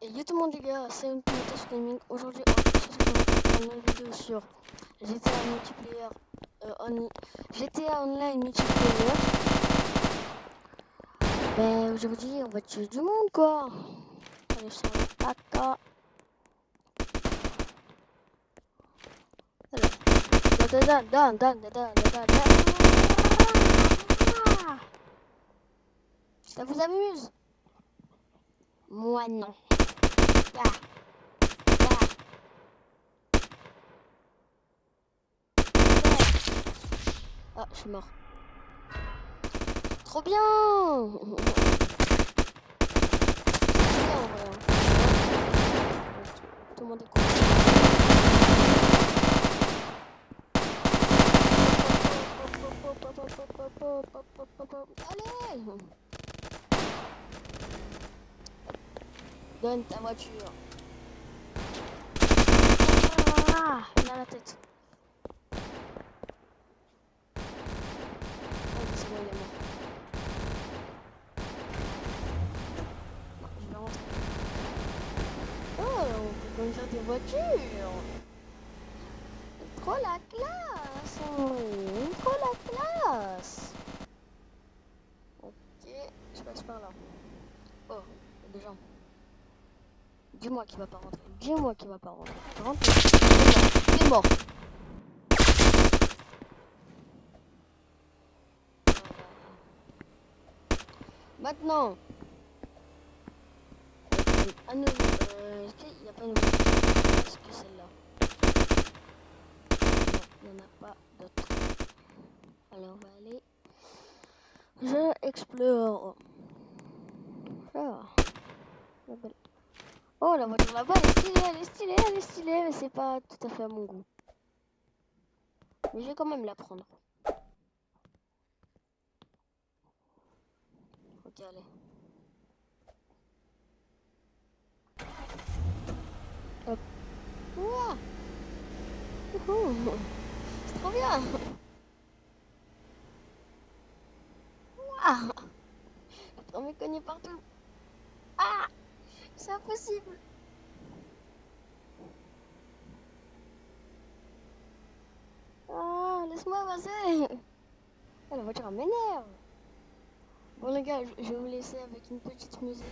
Et yo tout le monde les gars, c'est une Gaming. Aujourd'hui, on va faire une vidéo sur GTA multiplayer, euh, on... GTA Online multiplayer. Ben aujourd'hui, on va tuer du monde quoi. Allez, sur le caca. Dan, dan, dan, dan, dan, dan, dan. Ça vous amuse? Moi non. Ah. Je suis mort. Trop bien Tout le monde est Allez Donne ta voiture. Ah, il a la tête. Oh, c'est bon, il est mort. Je vais rentrer. Oh, on peut conduire des voitures. Trop la classe. Oh, trop la classe. Ok, je passe par là. Oh, il y a des gens. Dis-moi qui va pas rentrer. Dis-moi qui va pas rentrer. Rentre. Il mort. Maintenant. À nouveau. Euh, qu'il n'y a pas une que celle-là? Non, il n'y en a pas d'autre. Alors on va aller. Je explore. Ah. Oh, la voiture là-bas, elle est stylée, elle est stylée, elle est stylée, mais c'est pas tout à fait à mon goût. Mais je vais quand même la prendre. Ok, allez. Hop. Ouah C'est trop bien Ouah On me connaît partout Ah, laisse-moi passer. Ah, la voiture m'énerve. Bon les gars, je vais vous laisser avec une petite musique.